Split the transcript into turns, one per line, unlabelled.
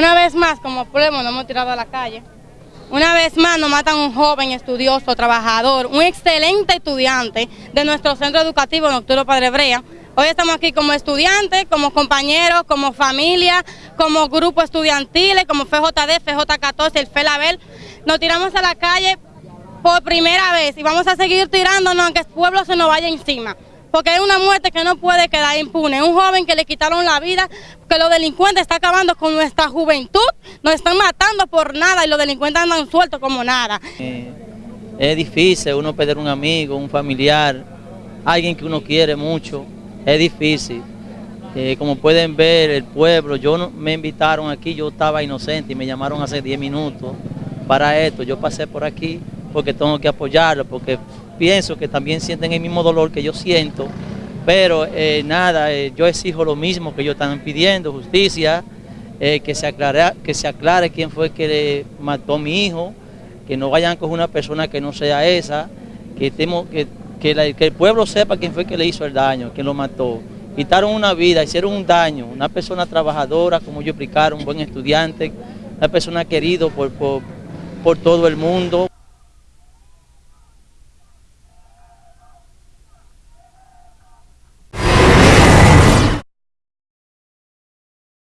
Una vez más, como pueblo, nos hemos tirado a la calle. Una vez más nos matan un joven estudioso, trabajador, un excelente estudiante de nuestro centro educativo Nocturno Padre Brea. Hoy estamos aquí como estudiantes, como compañeros, como familia, como grupo estudiantiles, como FJD, FJ14, el FELABEL. Nos tiramos a la calle por primera vez y vamos a seguir tirándonos aunque el pueblo se nos vaya encima porque es una muerte que no puede quedar impune. Un joven que le quitaron la vida, que los delincuentes están acabando con nuestra juventud, nos están matando por nada y los delincuentes andan sueltos como nada.
Eh, es difícil uno perder un amigo, un familiar, alguien que uno quiere mucho, es difícil. Eh, como pueden ver, el pueblo, yo no, me invitaron aquí, yo estaba inocente y me llamaron hace 10 minutos para esto. Yo pasé por aquí porque tengo que apoyarlo, porque pienso que también sienten el mismo dolor que yo siento, pero eh, nada, eh, yo exijo lo mismo que ellos están pidiendo, justicia, eh, que, se aclare, que se aclare quién fue que le mató a mi hijo, que no vayan con una persona que no sea esa, que, temo, que, que, el pueblo sepa quién fue que le hizo el daño, quién lo mató. Quitaron una vida, hicieron un daño, una persona trabajadora, como yo explicaron, un buen estudiante, una persona querido por, por, por todo el mundo.